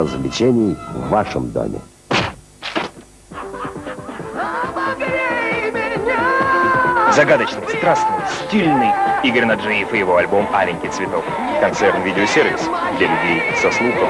развлечений в вашем доме. Загадочный, страстный, стильный Игорь Наджиев и его альбом «Аленький цветок». Концерн-видеосервис для людей со слухом.